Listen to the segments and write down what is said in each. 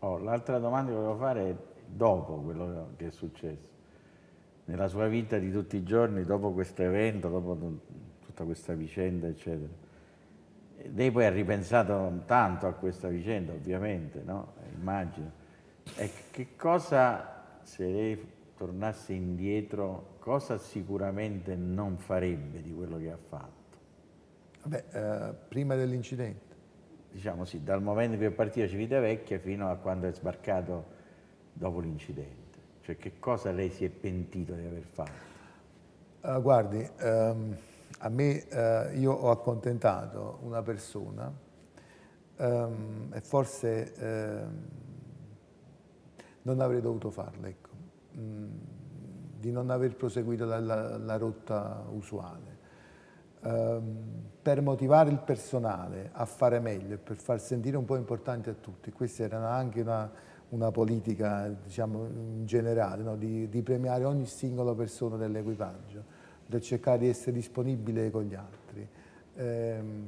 Oh, L'altra domanda che volevo fare è dopo quello che è successo, nella sua vita di tutti i giorni, dopo questo evento, dopo tutta questa vicenda, eccetera. Lei poi ha ripensato tanto a questa vicenda, ovviamente, no? Immagino. E che cosa, se lei tornasse indietro, cosa sicuramente non farebbe di quello che ha fatto? Vabbè, eh, prima dell'incidente diciamo sì, dal momento che è partito Civitavecchia fino a quando è sbarcato dopo l'incidente. Cioè che cosa lei si è pentito di aver fatto? Uh, guardi, um, a me uh, io ho accontentato una persona um, e forse uh, non avrei dovuto farlo, ecco, mm, di non aver proseguito la, la, la rotta usuale. Um, per motivare il personale a fare meglio e per far sentire un po' importante a tutti. Questa era anche una, una politica diciamo, in generale, no? di, di, premiare ogni singola persona dell'equipaggio, di cercare di essere disponibile con gli altri. Ehm,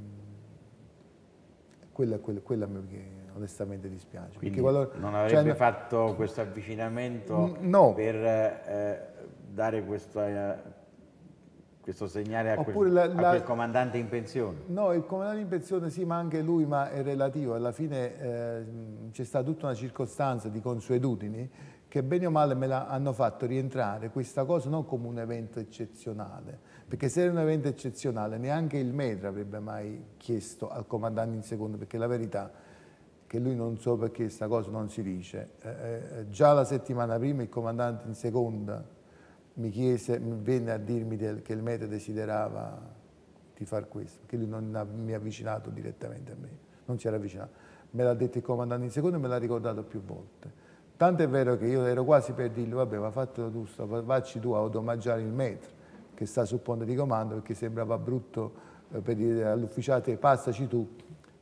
quello è quello, quello a me che onestamente dispiace. Quindi qualora, non avrebbe cioè, fatto questo avvicinamento no. per eh, dare questa questo segnale a, Oppure quel, la, la, a quel comandante in pensione? No, il comandante in pensione sì, ma anche lui, ma è relativo. Alla fine eh, c'è stata tutta una circostanza di consuetudini che bene o male me l'hanno fatto rientrare questa cosa non come un evento eccezionale, perché se era un evento eccezionale neanche il metro avrebbe mai chiesto al comandante in seconda, perché la verità è che lui non so perché questa cosa non si dice. Eh, eh, già la settimana prima il comandante in seconda mi chiese, venne a dirmi del, che il meta desiderava di far questo, che lui non ha, mi ha avvicinato direttamente a me, non si era avvicinato. Me l'ha detto il comandante in secondo e me l'ha ricordato più volte. Tanto è vero che io ero quasi per dirgli, vabbè, ma fatelo tu, vacci tu ad omaggiare il metro che sta sul ponte di comando perché sembrava brutto eh, per dire all'ufficiale passaci tu,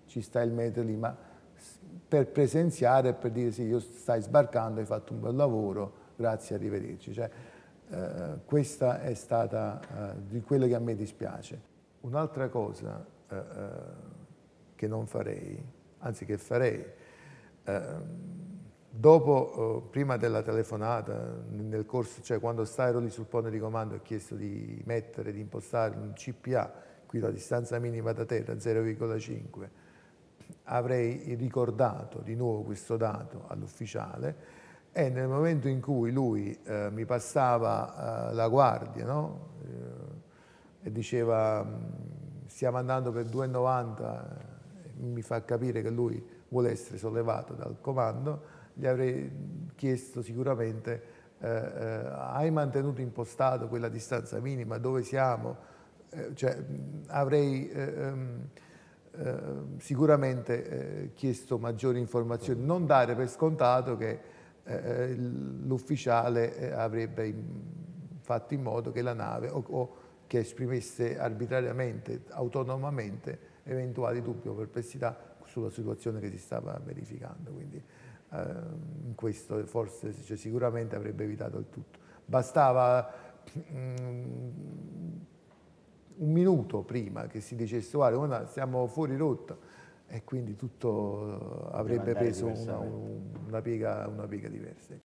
ci sta il metro lì, ma per presenziare e per dire sì, io stai sbarcando, hai fatto un bel lavoro, grazie, arrivederci. Cioè, eh, questa è stata eh, di quello che a me dispiace. Un'altra cosa eh, eh che non farei, anzi che farei, eh, dopo, prima della telefonata, nel corso, cioè quando ero lì sul ponte di comando ho chiesto di mettere, di impostare un CPA, qui la distanza minima da terra 0,5, avrei ricordato di nuovo questo dato all'ufficiale e nel momento in cui lui eh, mi passava eh, la guardia no? eh, e diceva mm, stiamo andando per 2,90 mi fa capire che lui vuole essere sollevato dal comando gli avrei chiesto sicuramente eh, eh, hai mantenuto impostato quella distanza minima? Dove siamo? Eh, cioè, mm, avrei ehm, sicuramente chiesto maggiori informazioni. Non dare per scontato che eh, l'ufficiale eh, avrebbe fatto in modo che la nave o, o, che esprimesse arbitrariamente, autonomamente, eventuali dubbi o perplessità sulla situazione che si stava verificando. Quindi eh, in questo forse cioè, sicuramente avrebbe evitato il tutto. Bastava mm, un minuto prima che si dicesse guarda siamo fuori rotta e quindi tutto avrebbe preso una, una, piega, una piega diversa.